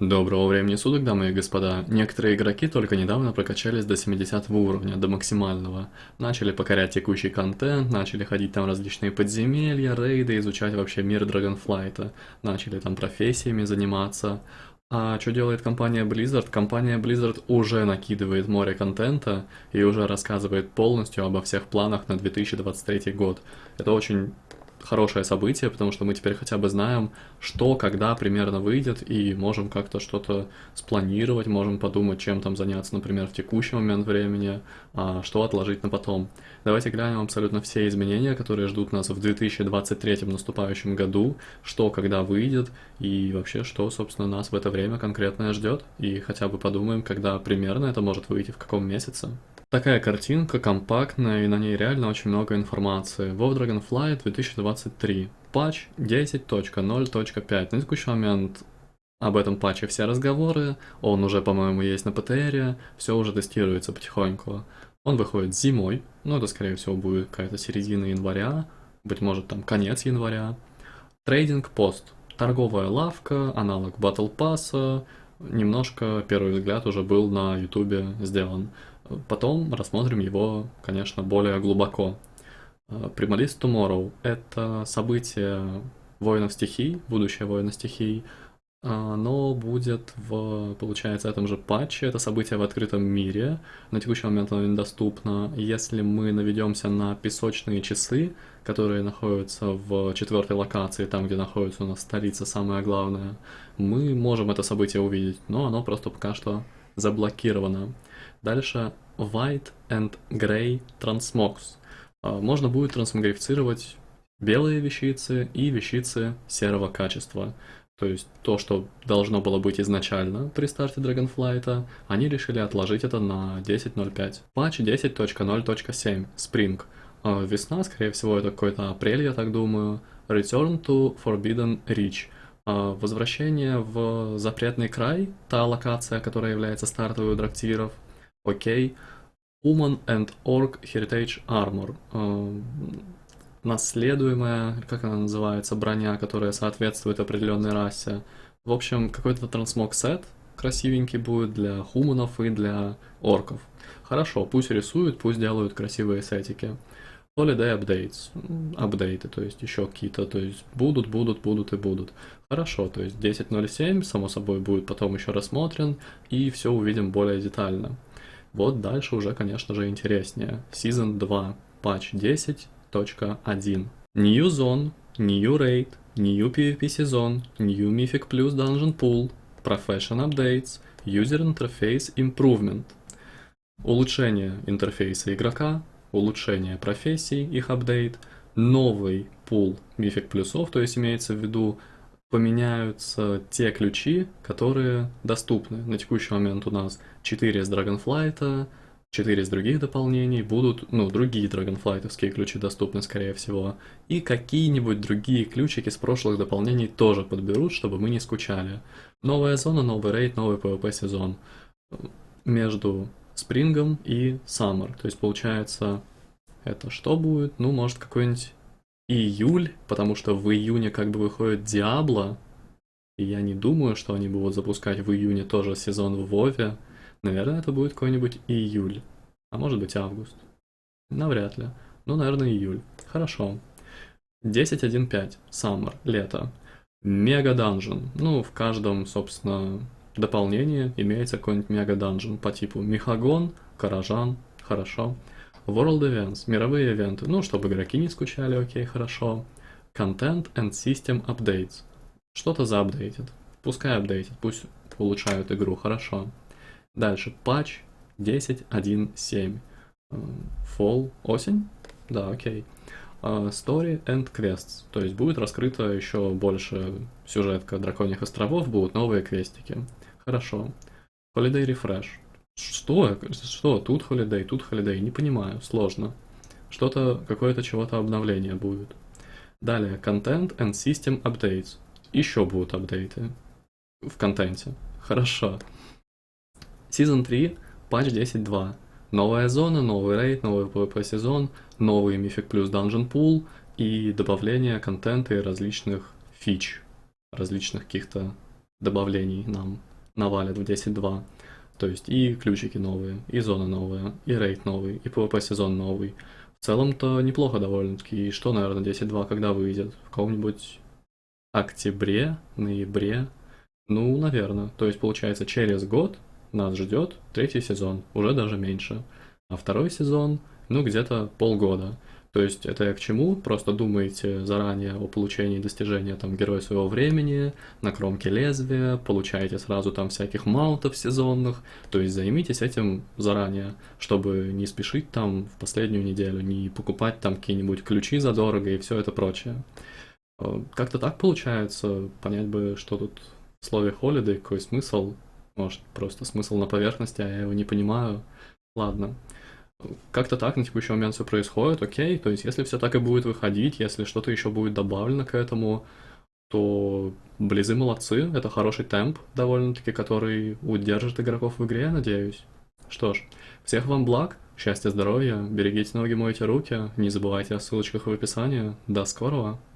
Доброго времени суток, дамы и господа. Некоторые игроки только недавно прокачались до 70 уровня, до максимального. Начали покорять текущий контент, начали ходить там различные подземелья, рейды, изучать вообще мир Dragonflight. Начали там профессиями заниматься. А что делает компания Blizzard? Компания Blizzard уже накидывает море контента и уже рассказывает полностью обо всех планах на 2023 год. Это очень хорошее событие, потому что мы теперь хотя бы знаем, что, когда примерно выйдет, и можем как-то что-то спланировать, можем подумать, чем там заняться, например, в текущий момент времени, а что отложить на потом. Давайте глянем абсолютно все изменения, которые ждут нас в 2023 наступающем году, что, когда выйдет, и вообще, что, собственно, нас в это время конкретно ждет, и хотя бы подумаем, когда примерно это может выйти, в каком месяце. Такая картинка компактная, и на ней реально очень много информации. WoW Dragonflight 2023. Патч 10.0.5. На текущий момент об этом патче все разговоры, он уже, по-моему, есть на ПТРе, все уже тестируется потихоньку. Он выходит зимой, ну это, скорее всего, будет какая-то середина января, быть может, там конец января. Трейдинг пост. Торговая лавка, аналог Battle Pass, немножко, первый взгляд, уже был на ютубе сделан. Потом рассмотрим его, конечно, более глубоко. Прималист Tomorrow — это событие воинов стихий, будущее воина стихий, оно будет в, получается, этом же патче, это событие в открытом мире, на текущий момент оно недоступно. Если мы наведемся на песочные часы, которые находятся в четвертой локации, там, где находится у нас столица, самое главное, мы можем это событие увидеть, но оно просто пока что заблокировано. Дальше White and Gray Transmogs. А, можно будет трансмогрифицировать белые вещицы и вещицы серого качества. То есть то, что должно было быть изначально при старте Dragonflight, они решили отложить это на 10.05. Патч 10.0.7 Spring. А, весна, скорее всего, это какой-то апрель, я так думаю. Return to Forbidden Reach. А, возвращение в запретный край, та локация, которая является стартовой у драктиров. Окей. Human and Orc Heritage Armor. Uh, наследуемая, как она называется, броня, которая соответствует определенной расе. В общем, какой-то трансмог сет красивенький будет для хуманов и для орков. Хорошо, пусть рисуют, пусть делают красивые сетики. Holiday updates, апдейты, то есть еще какие-то, то есть будут, будут, будут и будут. Хорошо, то есть 10.07, само собой, будет потом еще рассмотрен, и все увидим более детально. Вот дальше уже, конечно же, интереснее. Season 2, патч 10.1. New Zone, New Raid, New PvP сезон, New Mythic Plus Dungeon Pool, Profession Updates, User Interface Improvement. Улучшение интерфейса игрока, улучшение профессий, их апдейт, новый пул Mythic плюсов, то есть имеется в виду поменяются те ключи, которые доступны. На текущий момент у нас 4 с Dragonflight, 4 из других дополнений, будут, ну, другие Dragonflight'овские ключи доступны, скорее всего, и какие-нибудь другие ключики с прошлых дополнений тоже подберут, чтобы мы не скучали. Новая зона, новый рейд, новый PvP сезон. Между Спрингом и Summer, то есть получается, это что будет? Ну, может, какой-нибудь июль, потому что в июне как бы выходит Диабло, и я не думаю, что они будут запускать в июне тоже сезон в Вове. Наверное, это будет какой-нибудь июль, а может быть август. Навряд ли. Ну, наверное, июль. Хорошо. 10.1.5. Summer. Лето. Мега данжен. Ну, в каждом, собственно, дополнении имеется какой-нибудь мега данжен по типу Михагон, Каражан. Хорошо. World Events, мировые ивенты, ну, чтобы игроки не скучали, окей, хорошо. Content and System Updates. Что-то заапдейтит. Пускай апдейтит, пусть улучшают игру, хорошо. Дальше, патч 10.1.7. Fall, осень? Да, окей. Uh, story and Quests. То есть будет раскрыто еще больше сюжетка Драконьих островов, будут новые квестики. Хорошо. Holiday Refresh. Что? Что? Тут холидей, тут холидей. Не понимаю, сложно. Что-то, какое-то чего-то обновление будет. Далее, Content and System Updates. Еще будут апдейты в контенте. Хорошо. Season 3, патч 10.2. Новая зона, новый рейд, новый PvP сезон, новый Mythic Plus Dungeon Pool и добавление контента и различных фич, различных каких-то добавлений нам навалят в 10.2. То есть и ключики новые, и зона новая, и рейд новый, и PvP сезон новый. В целом-то неплохо довольно-таки. И что, наверное, 10.2 когда выйдет? В каком-нибудь октябре, ноябре? Ну, наверное. То есть, получается, через год нас ждет третий сезон, уже даже меньше. А второй сезон, ну, где-то полгода. То есть это к чему? Просто думаете заранее о получении достижения там героя своего времени, на кромке лезвия, получаете сразу там всяких маунтов сезонных. То есть займитесь этим заранее, чтобы не спешить там в последнюю неделю, не покупать там какие-нибудь ключи задорого и все это прочее. Э, как-то так получается, понять бы, что тут в слове holiday, какой смысл. Может, просто смысл на поверхности, а я его не понимаю. Ладно как-то так на текущий момент все происходит, окей, то есть если все так и будет выходить, если что-то еще будет добавлено к этому, то Близы молодцы, это хороший темп довольно-таки, который удержит игроков в игре, я надеюсь. Что ж, всех вам благ, счастья, здоровья, берегите ноги, мойте руки, не забывайте о ссылочках в описании, до скорого!